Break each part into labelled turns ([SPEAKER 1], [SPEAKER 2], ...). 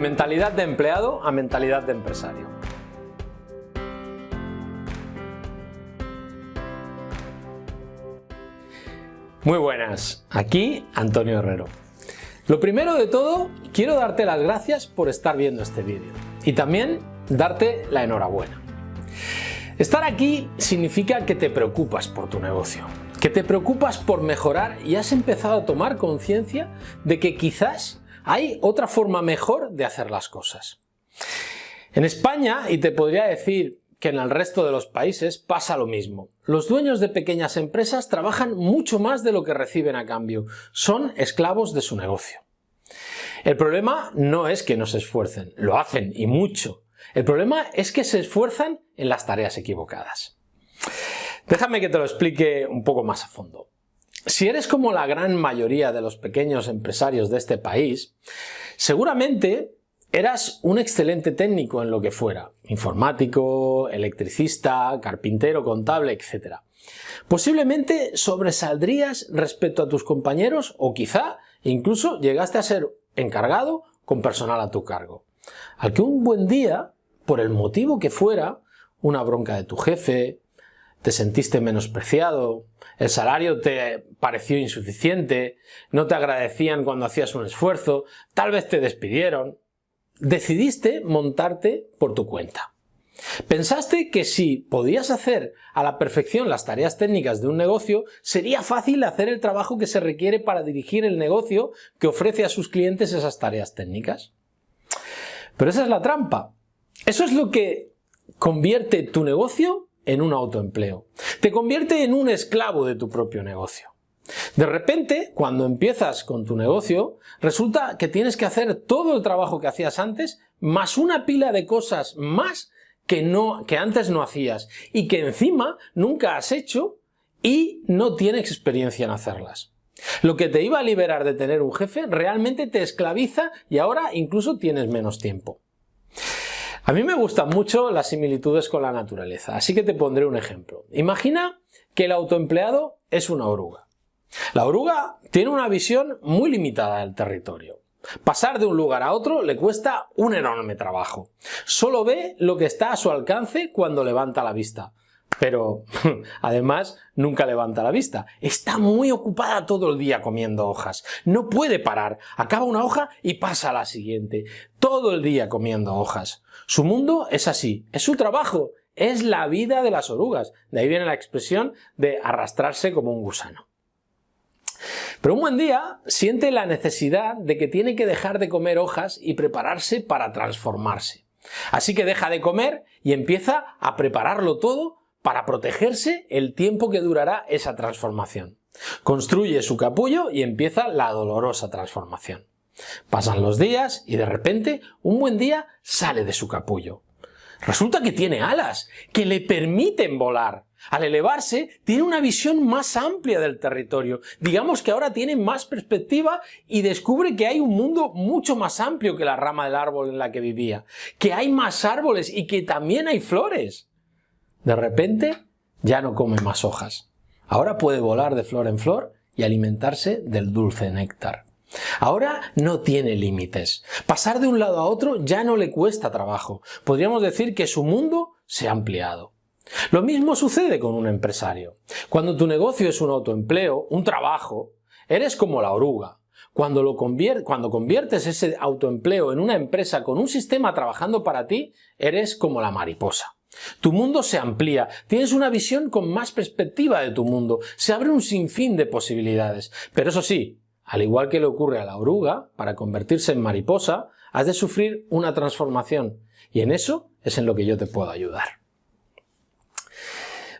[SPEAKER 1] mentalidad de empleado a mentalidad de empresario. Muy buenas, aquí Antonio Herrero. Lo primero de todo, quiero darte las gracias por estar viendo este vídeo y también darte la enhorabuena. Estar aquí significa que te preocupas por tu negocio, que te preocupas por mejorar y has empezado a tomar conciencia de que quizás hay otra forma mejor de hacer las cosas. En España, y te podría decir que en el resto de los países pasa lo mismo. Los dueños de pequeñas empresas trabajan mucho más de lo que reciben a cambio. Son esclavos de su negocio. El problema no es que no se esfuercen, lo hacen y mucho. El problema es que se esfuerzan en las tareas equivocadas. Déjame que te lo explique un poco más a fondo. Si eres como la gran mayoría de los pequeños empresarios de este país, seguramente eras un excelente técnico en lo que fuera, informático, electricista, carpintero, contable, etc. Posiblemente sobresaldrías respecto a tus compañeros o quizá incluso llegaste a ser encargado con personal a tu cargo. Al que un buen día, por el motivo que fuera, una bronca de tu jefe, te sentiste menospreciado, el salario te pareció insuficiente, no te agradecían cuando hacías un esfuerzo, tal vez te despidieron. Decidiste montarte por tu cuenta. Pensaste que si podías hacer a la perfección las tareas técnicas de un negocio, sería fácil hacer el trabajo que se requiere para dirigir el negocio que ofrece a sus clientes esas tareas técnicas. Pero esa es la trampa. Eso es lo que convierte tu negocio en un autoempleo. Te convierte en un esclavo de tu propio negocio. De repente, cuando empiezas con tu negocio, resulta que tienes que hacer todo el trabajo que hacías antes, más una pila de cosas más que, no, que antes no hacías y que encima nunca has hecho y no tienes experiencia en hacerlas. Lo que te iba a liberar de tener un jefe realmente te esclaviza y ahora incluso tienes menos tiempo. A mí me gustan mucho las similitudes con la naturaleza, así que te pondré un ejemplo. Imagina que el autoempleado es una oruga. La oruga tiene una visión muy limitada del territorio. Pasar de un lugar a otro le cuesta un enorme trabajo. Solo ve lo que está a su alcance cuando levanta la vista. Pero además nunca levanta la vista. Está muy ocupada todo el día comiendo hojas. No puede parar. Acaba una hoja y pasa a la siguiente. Todo el día comiendo hojas. Su mundo es así. Es su trabajo. Es la vida de las orugas. De ahí viene la expresión de arrastrarse como un gusano. Pero un buen día siente la necesidad de que tiene que dejar de comer hojas y prepararse para transformarse. Así que deja de comer y empieza a prepararlo todo para protegerse el tiempo que durará esa transformación. Construye su capullo y empieza la dolorosa transformación. Pasan los días y de repente, un buen día, sale de su capullo. Resulta que tiene alas, que le permiten volar. Al elevarse, tiene una visión más amplia del territorio. Digamos que ahora tiene más perspectiva y descubre que hay un mundo mucho más amplio que la rama del árbol en la que vivía. Que hay más árboles y que también hay flores. De repente ya no come más hojas. Ahora puede volar de flor en flor y alimentarse del dulce néctar. Ahora no tiene límites. Pasar de un lado a otro ya no le cuesta trabajo. Podríamos decir que su mundo se ha ampliado. Lo mismo sucede con un empresario. Cuando tu negocio es un autoempleo, un trabajo, eres como la oruga. Cuando, lo cuando conviertes ese autoempleo en una empresa con un sistema trabajando para ti, eres como la mariposa. Tu mundo se amplía, tienes una visión con más perspectiva de tu mundo, se abre un sinfín de posibilidades. Pero eso sí, al igual que le ocurre a la oruga, para convertirse en mariposa, has de sufrir una transformación. Y en eso es en lo que yo te puedo ayudar.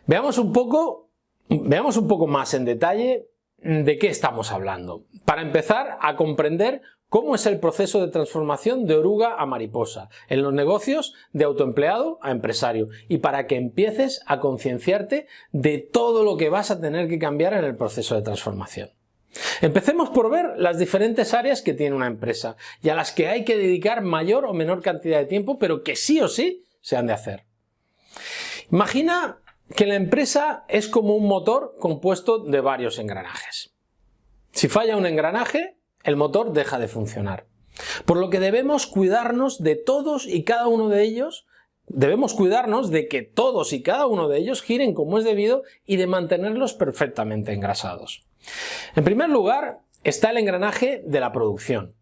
[SPEAKER 1] Veamos un poco, veamos un poco más en detalle de qué estamos hablando. Para empezar a comprender ¿Cómo es el proceso de transformación de oruga a mariposa? En los negocios de autoempleado a empresario y para que empieces a concienciarte de todo lo que vas a tener que cambiar en el proceso de transformación. Empecemos por ver las diferentes áreas que tiene una empresa y a las que hay que dedicar mayor o menor cantidad de tiempo, pero que sí o sí se han de hacer. Imagina que la empresa es como un motor compuesto de varios engranajes. Si falla un engranaje, el motor deja de funcionar. Por lo que debemos cuidarnos de todos y cada uno de ellos, debemos cuidarnos de que todos y cada uno de ellos giren como es debido y de mantenerlos perfectamente engrasados. En primer lugar, está el engranaje de la producción.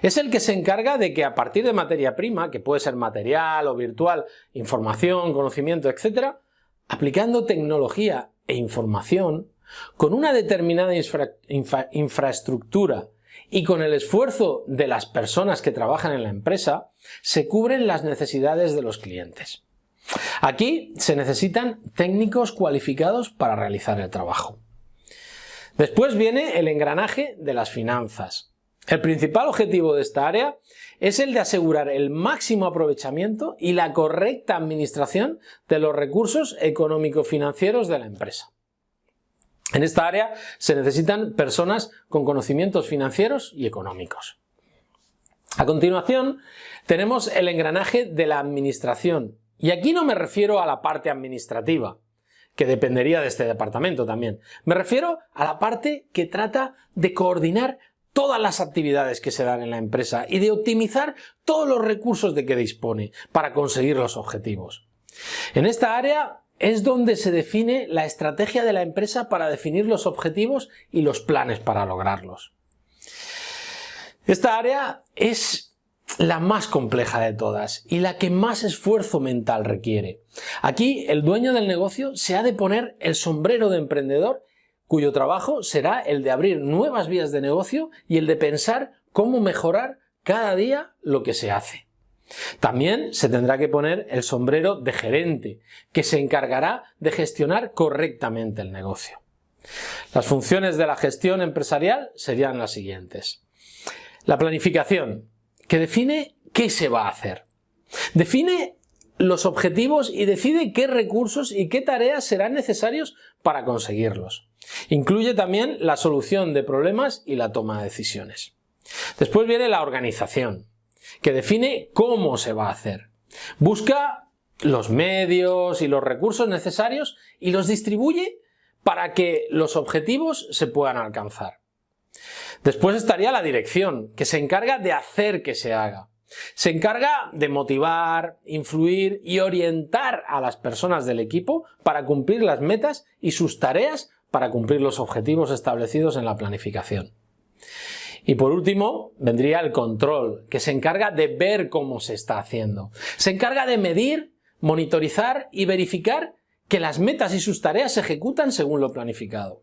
[SPEAKER 1] Es el que se encarga de que a partir de materia prima, que puede ser material o virtual, información, conocimiento, etc., aplicando tecnología e información, con una determinada infraestructura y con el esfuerzo de las personas que trabajan en la empresa, se cubren las necesidades de los clientes. Aquí se necesitan técnicos cualificados para realizar el trabajo. Después viene el engranaje de las finanzas. El principal objetivo de esta área es el de asegurar el máximo aprovechamiento y la correcta administración de los recursos económico-financieros de la empresa. En esta área se necesitan personas con conocimientos financieros y económicos. A continuación tenemos el engranaje de la administración y aquí no me refiero a la parte administrativa, que dependería de este departamento también. Me refiero a la parte que trata de coordinar todas las actividades que se dan en la empresa y de optimizar todos los recursos de que dispone para conseguir los objetivos. En esta área es donde se define la estrategia de la empresa para definir los objetivos y los planes para lograrlos. Esta área es la más compleja de todas y la que más esfuerzo mental requiere. Aquí el dueño del negocio se ha de poner el sombrero de emprendedor cuyo trabajo será el de abrir nuevas vías de negocio y el de pensar cómo mejorar cada día lo que se hace. También se tendrá que poner el sombrero de gerente, que se encargará de gestionar correctamente el negocio. Las funciones de la gestión empresarial serían las siguientes. La planificación, que define qué se va a hacer. Define los objetivos y decide qué recursos y qué tareas serán necesarios para conseguirlos. Incluye también la solución de problemas y la toma de decisiones. Después viene la organización, que define cómo se va a hacer. Busca los medios y los recursos necesarios y los distribuye para que los objetivos se puedan alcanzar. Después estaría la dirección, que se encarga de hacer que se haga. Se encarga de motivar, influir y orientar a las personas del equipo para cumplir las metas y sus tareas para cumplir los objetivos establecidos en la planificación. Y por último, vendría el control, que se encarga de ver cómo se está haciendo. Se encarga de medir, monitorizar y verificar que las metas y sus tareas se ejecutan según lo planificado.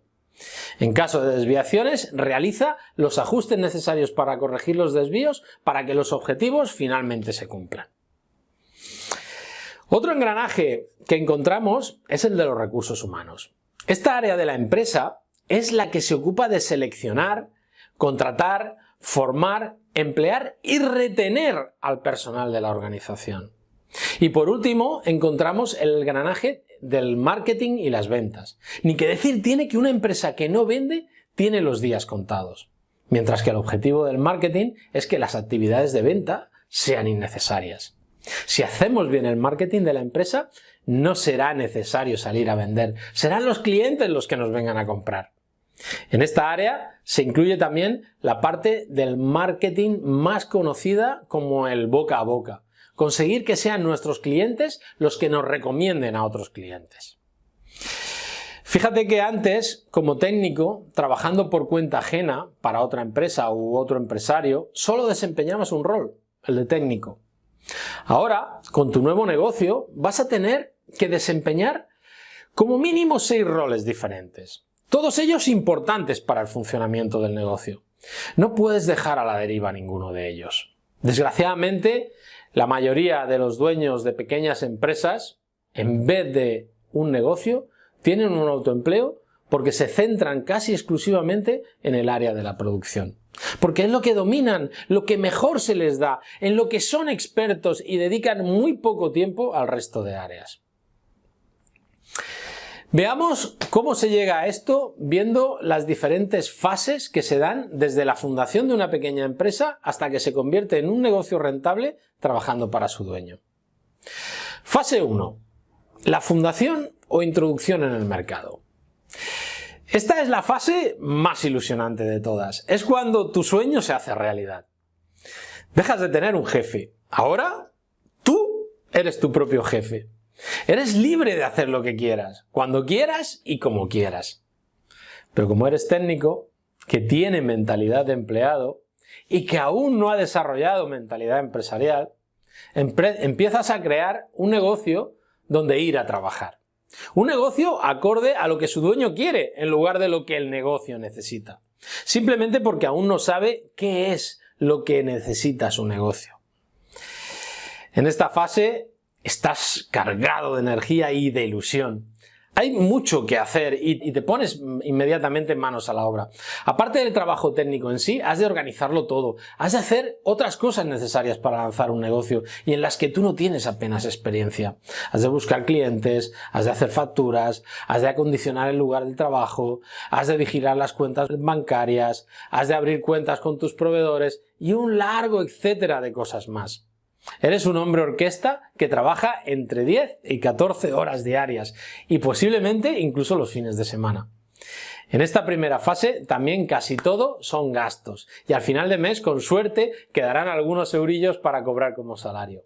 [SPEAKER 1] En caso de desviaciones, realiza los ajustes necesarios para corregir los desvíos para que los objetivos finalmente se cumplan. Otro engranaje que encontramos es el de los recursos humanos. Esta área de la empresa es la que se ocupa de seleccionar, contratar, formar, emplear y retener al personal de la organización. Y por último, encontramos el engranaje del marketing y las ventas. Ni que decir tiene que una empresa que no vende tiene los días contados. Mientras que el objetivo del marketing es que las actividades de venta sean innecesarias. Si hacemos bien el marketing de la empresa, no será necesario salir a vender, serán los clientes los que nos vengan a comprar. En esta área se incluye también la parte del marketing más conocida como el boca a boca, conseguir que sean nuestros clientes los que nos recomienden a otros clientes. Fíjate que antes, como técnico, trabajando por cuenta ajena para otra empresa u otro empresario, solo desempeñabas un rol, el de técnico. Ahora, con tu nuevo negocio, vas a tener que desempeñar como mínimo seis roles diferentes. Todos ellos importantes para el funcionamiento del negocio. No puedes dejar a la deriva ninguno de ellos. Desgraciadamente, la mayoría de los dueños de pequeñas empresas, en vez de un negocio, tienen un autoempleo porque se centran casi exclusivamente en el área de la producción. Porque es lo que dominan, lo que mejor se les da, en lo que son expertos y dedican muy poco tiempo al resto de áreas. Veamos cómo se llega a esto viendo las diferentes fases que se dan desde la fundación de una pequeña empresa hasta que se convierte en un negocio rentable trabajando para su dueño. Fase 1. La fundación o introducción en el mercado. Esta es la fase más ilusionante de todas. Es cuando tu sueño se hace realidad. Dejas de tener un jefe. Ahora tú eres tu propio jefe. Eres libre de hacer lo que quieras, cuando quieras y como quieras. Pero como eres técnico, que tiene mentalidad de empleado y que aún no ha desarrollado mentalidad empresarial, empiezas a crear un negocio donde ir a trabajar. Un negocio acorde a lo que su dueño quiere en lugar de lo que el negocio necesita. Simplemente porque aún no sabe qué es lo que necesita su negocio. En esta fase estás cargado de energía y de ilusión. Hay mucho que hacer y, te pones inmediatamente manos a la obra. Aparte del trabajo técnico en sí, has de organizarlo todo. Has de hacer otras cosas necesarias para lanzar un negocio y en las que tú no tienes apenas experiencia. Has de buscar clientes, has de hacer facturas, has de acondicionar el lugar del trabajo, has de vigilar las cuentas bancarias, has de abrir cuentas con tus proveedores y un largo etcétera de cosas más. Eres un hombre orquesta que trabaja entre 10 y 14 horas diarias y posiblemente incluso los fines de semana. En esta primera fase también casi todo son gastos y al final de mes con suerte quedarán algunos eurillos para cobrar como salario.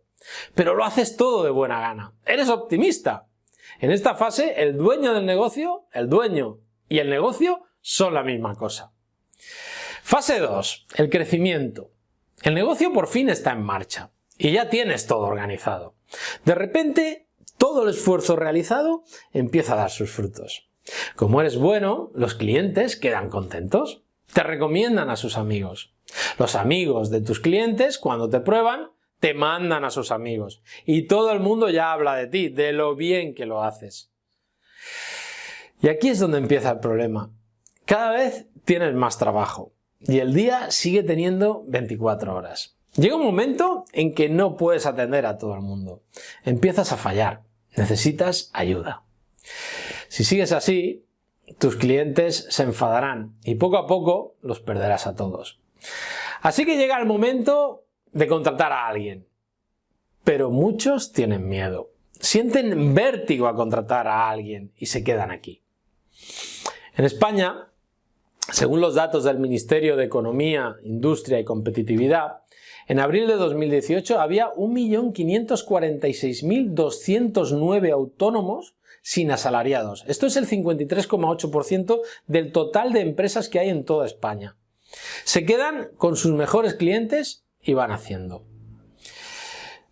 [SPEAKER 1] Pero lo haces todo de buena gana. Eres optimista. En esta fase el dueño del negocio, el dueño y el negocio son la misma cosa. Fase 2. El crecimiento. El negocio por fin está en marcha y ya tienes todo organizado. De repente, todo el esfuerzo realizado empieza a dar sus frutos. Como eres bueno, los clientes quedan contentos. Te recomiendan a sus amigos. Los amigos de tus clientes, cuando te prueban, te mandan a sus amigos. Y todo el mundo ya habla de ti, de lo bien que lo haces. Y aquí es donde empieza el problema. Cada vez tienes más trabajo y el día sigue teniendo 24 horas. Llega un momento en que no puedes atender a todo el mundo. Empiezas a fallar. Necesitas ayuda. Si sigues así, tus clientes se enfadarán y poco a poco los perderás a todos. Así que llega el momento de contratar a alguien. Pero muchos tienen miedo. Sienten vértigo a contratar a alguien y se quedan aquí. En España, según los datos del Ministerio de Economía, Industria y Competitividad, en abril de 2018 había 1.546.209 autónomos sin asalariados. Esto es el 53,8% del total de empresas que hay en toda España. Se quedan con sus mejores clientes y van haciendo.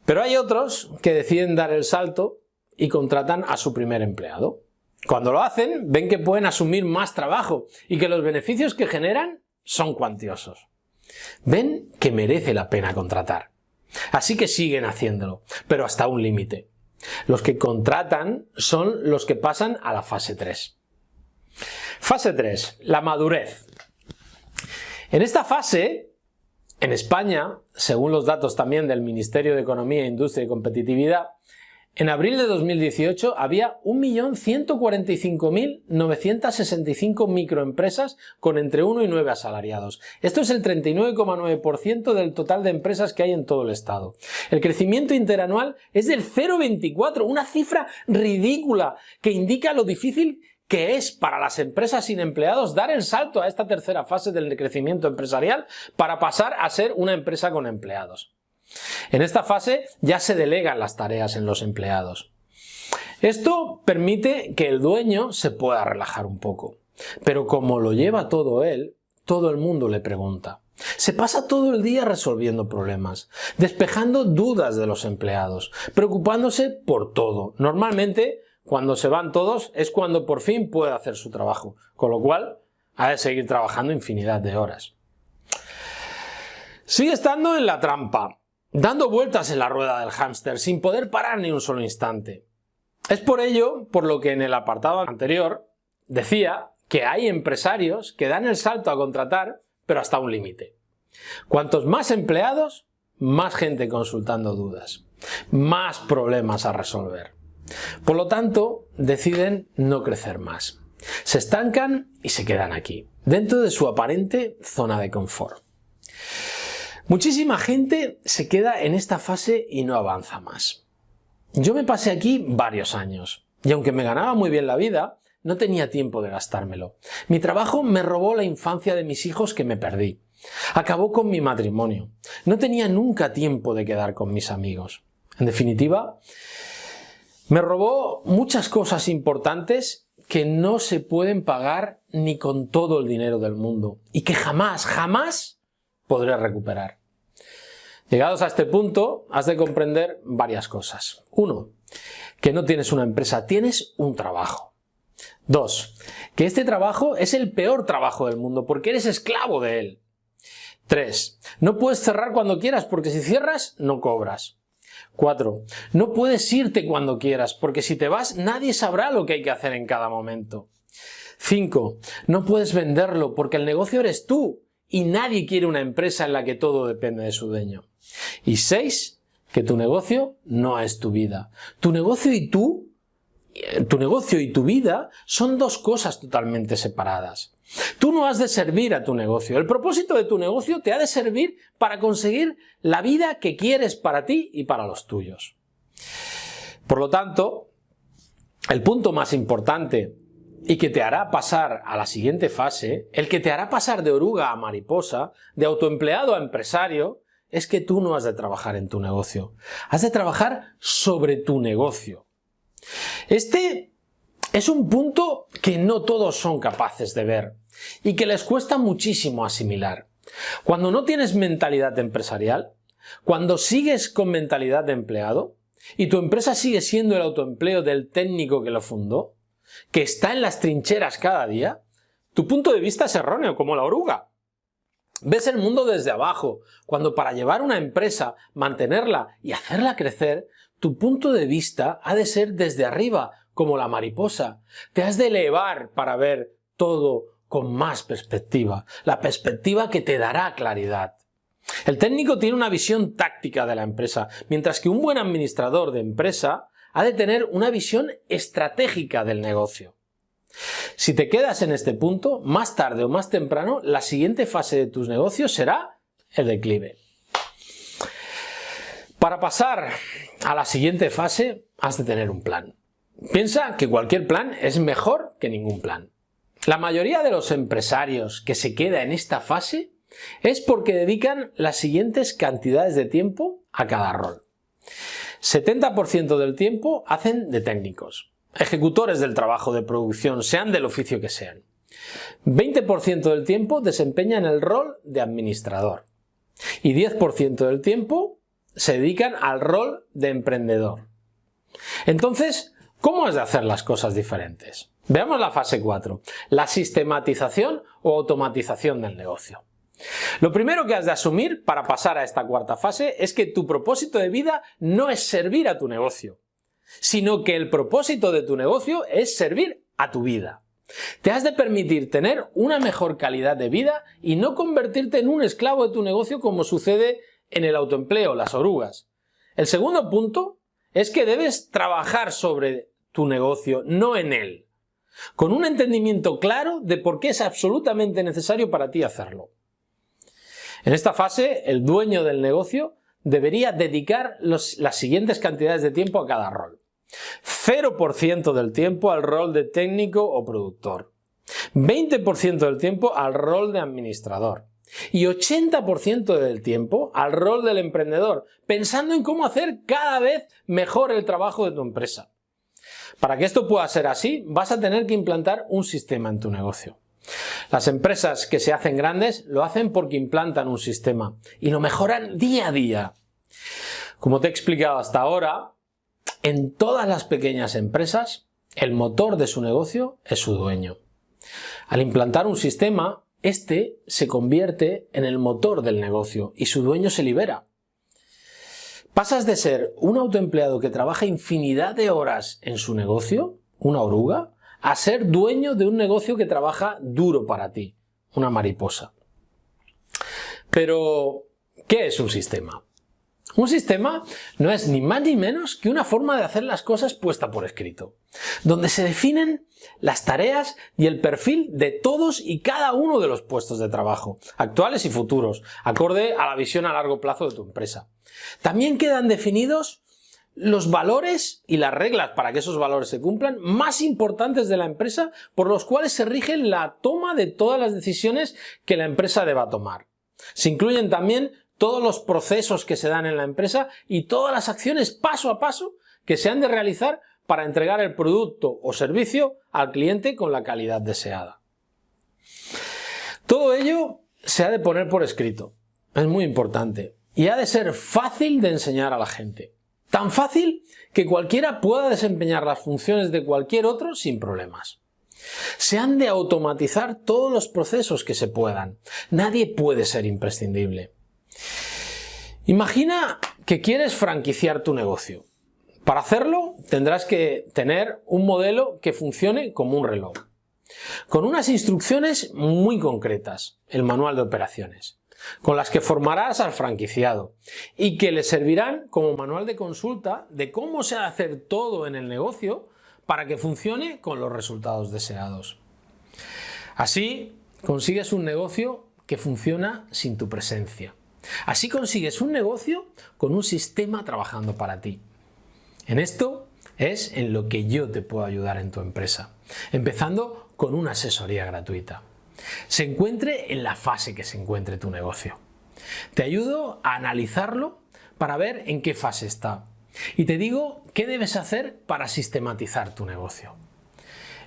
[SPEAKER 1] Pero hay otros que deciden dar el salto y contratan a su primer empleado. Cuando lo hacen, ven que pueden asumir más trabajo y que los beneficios que generan son cuantiosos. Ven que merece la pena contratar. Así que siguen haciéndolo, pero hasta un límite. Los que contratan son los que pasan a la fase 3. Fase 3, la madurez. En esta fase, en España, según los datos también del Ministerio de Economía, Industria y Competitividad, en abril de 2018 había 1.145.965 microempresas con entre 1 y 9 asalariados. Esto es el 39,9% del total de empresas que hay en todo el estado. El crecimiento interanual es del 0,24, una cifra ridícula que indica lo difícil que es para las empresas sin empleados dar el salto a esta tercera fase del crecimiento empresarial para pasar a ser una empresa con empleados. En esta fase ya se delegan las tareas en los empleados. Esto permite que el dueño se pueda relajar un poco. Pero como lo lleva todo él, todo el mundo le pregunta. Se pasa todo el día resolviendo problemas, despejando dudas de los empleados, preocupándose por todo. Normalmente, cuando se van todos, es cuando por fin puede hacer su trabajo, con lo cual ha de seguir trabajando infinidad de horas. Sigue estando en la trampa, dando vueltas en la rueda del hámster sin poder parar ni un solo instante. Es por ello por lo que en el apartado anterior decía que hay empresarios que dan el salto a contratar, pero hasta un límite. Cuantos más empleados, más gente consultando dudas, más problemas a resolver. Por lo tanto, deciden no crecer más. Se estancan y se quedan aquí, dentro de su aparente zona de confort. Muchísima gente se queda en esta fase y no avanza más. Yo me pasé aquí varios años y aunque me ganaba muy bien la vida, no tenía tiempo de gastármelo. Mi trabajo me robó la infancia de mis hijos que me perdí. Acabó con mi matrimonio. No tenía nunca tiempo de quedar con mis amigos. En definitiva, me robó muchas cosas importantes que no se pueden pagar ni con todo el dinero del mundo y que jamás, jamás podré recuperar. Llegados a este punto, has de comprender varias cosas. Uno, que no tienes una empresa, tienes un trabajo. Dos, que este trabajo es el peor trabajo del mundo porque eres esclavo de él. Tres, no puedes cerrar cuando quieras porque si cierras no cobras. Cuatro, no puedes irte cuando quieras porque si te vas nadie sabrá lo que hay que hacer en cada momento. Cinco, no puedes venderlo porque el negocio eres tú y nadie quiere una empresa en la que todo depende de su dueño. Y seis, que tu negocio no es tu vida. Tu negocio y tú, tu negocio y tu vida son dos cosas totalmente separadas. Tú no has de servir a tu negocio. El propósito de tu negocio te ha de servir para conseguir la vida que quieres para ti y para los tuyos. Por lo tanto, el punto más importante y que te hará pasar a la siguiente fase, el que te hará pasar de oruga a mariposa, de autoempleado a empresario, es que tú no has de trabajar en tu negocio. Has de trabajar sobre tu negocio. Este es un punto que no todos son capaces de ver y que les cuesta muchísimo asimilar. Cuando no tienes mentalidad empresarial, cuando sigues con mentalidad de empleado y tu empresa sigue siendo el autoempleo del técnico que lo fundó, que está en las trincheras cada día, tu punto de vista es erróneo, como la oruga. Ves el mundo desde abajo, cuando para llevar una empresa, mantenerla y hacerla crecer, tu punto de vista ha de ser desde arriba, como la mariposa. Te has de elevar para ver todo con más perspectiva, la perspectiva que te dará claridad. El técnico tiene una visión táctica de la empresa, mientras que un buen administrador de empresa ha de tener una visión estratégica del negocio. Si te quedas en este punto, más tarde o más temprano, la siguiente fase de tus negocios será el declive. Para pasar a la siguiente fase, has de tener un plan. Piensa que cualquier plan es mejor que ningún plan. La mayoría de los empresarios que se queda en esta fase es porque dedican las siguientes cantidades de tiempo a cada rol. 70% del tiempo hacen de técnicos, ejecutores del trabajo de producción, sean del oficio que sean. 20% del tiempo desempeñan el rol de administrador y 10% del tiempo se dedican al rol de emprendedor. Entonces, ¿cómo has de hacer las cosas diferentes? Veamos la fase 4, la sistematización o automatización del negocio. Lo primero que has de asumir para pasar a esta cuarta fase es que tu propósito de vida no es servir a tu negocio, sino que el propósito de tu negocio es servir a tu vida. Te has de permitir tener una mejor calidad de vida y no convertirte en un esclavo de tu negocio como sucede en el autoempleo, las orugas. El segundo punto es que debes trabajar sobre tu negocio, no en él, con un entendimiento claro de por qué es absolutamente necesario para ti hacerlo. En esta fase, el dueño del negocio debería dedicar las siguientes cantidades de tiempo a cada rol. 0% del tiempo al rol de técnico o productor, 20% del tiempo al rol de administrador y 80% del tiempo al rol del emprendedor, pensando en cómo hacer cada vez mejor el trabajo de tu empresa. Para que esto pueda ser así, vas a tener que implantar un sistema en tu negocio. Las empresas que se hacen grandes lo hacen porque implantan un sistema y lo mejoran día a día. Como te he explicado hasta ahora, en todas las pequeñas empresas el motor de su negocio es su dueño. Al implantar un sistema, este se convierte en el motor del negocio y su dueño se libera. Pasas de ser un autoempleado que trabaja infinidad de horas en su negocio, una oruga, a ser dueño de un negocio que trabaja duro para ti, una mariposa. Pero, ¿qué es un sistema? Un sistema no es ni más ni menos que una forma de hacer las cosas puesta por escrito, donde se definen las tareas y el perfil de todos y cada uno de los puestos de trabajo, actuales y futuros, acorde a la visión a largo plazo de tu empresa. También quedan definidos los valores y las reglas para que esos valores se cumplan más importantes de la empresa por los cuales se rige la toma de todas las decisiones que la empresa deba tomar. Se incluyen también todos los procesos que se dan en la empresa y todas las acciones paso a paso que se han de realizar para entregar el producto o servicio al cliente con la calidad deseada. Todo ello se ha de poner por escrito, es muy importante, y ha de ser fácil de enseñar a la gente. Tan fácil que cualquiera pueda desempeñar las funciones de cualquier otro sin problemas. Se han de automatizar todos los procesos que se puedan. Nadie puede ser imprescindible. Imagina que quieres franquiciar tu negocio. Para hacerlo tendrás que tener un modelo que funcione como un reloj, con unas instrucciones muy concretas, el manual de operaciones, con las que formarás al franquiciado y que le servirán como manual de consulta de cómo se ha de hacer todo en el negocio para que funcione con los resultados deseados. Así consigues un negocio que funciona sin tu presencia. Así consigues un negocio con un sistema trabajando para ti. En esto es en lo que yo te puedo ayudar en tu empresa, empezando con una asesoría gratuita. Se encuentre en la fase que se encuentre tu negocio. Te ayudo a analizarlo para ver en qué fase está y te digo qué debes hacer para sistematizar tu negocio.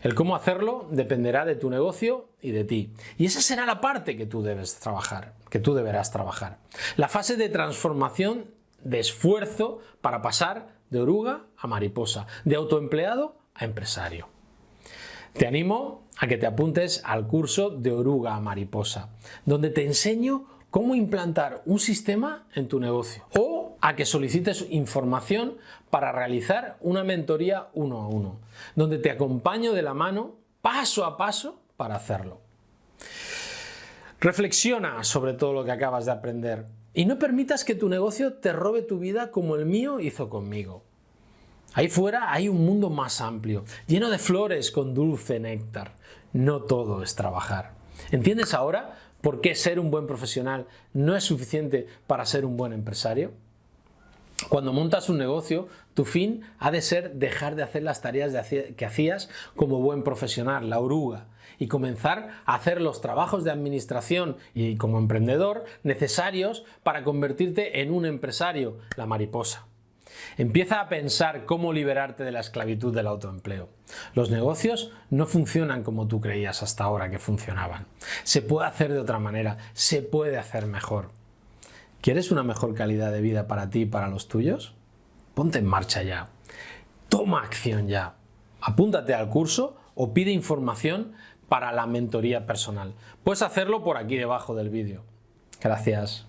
[SPEAKER 1] El cómo hacerlo dependerá de tu negocio y de ti. Y esa será la parte que tú debes trabajar, que tú deberás trabajar. La fase de transformación de esfuerzo para pasar de oruga a mariposa, de autoempleado a empresario. Te animo a que te apuntes al curso de oruga mariposa, donde te enseño cómo implantar un sistema en tu negocio o a que solicites información para realizar una mentoría uno a uno, donde te acompaño de la mano paso a paso para hacerlo. Reflexiona sobre todo lo que acabas de aprender y no permitas que tu negocio te robe tu vida como el mío hizo conmigo. Ahí fuera hay un mundo más amplio, lleno de flores con dulce néctar. No todo es trabajar. ¿Entiendes ahora por qué ser un buen profesional no es suficiente para ser un buen empresario? Cuando montas un negocio, tu fin ha de ser dejar de hacer las tareas que hacías como buen profesional, la oruga, y comenzar a hacer los trabajos de administración y como emprendedor necesarios para convertirte en un empresario, la mariposa. Empieza a pensar cómo liberarte de la esclavitud del autoempleo. Los negocios no funcionan como tú creías hasta ahora que funcionaban. Se puede hacer de otra manera, se puede hacer mejor. ¿Quieres una mejor calidad de vida para ti y para los tuyos? Ponte en marcha ya. Toma acción ya. Apúntate al curso o pide información para la mentoría personal. Puedes hacerlo por aquí debajo del vídeo. Gracias.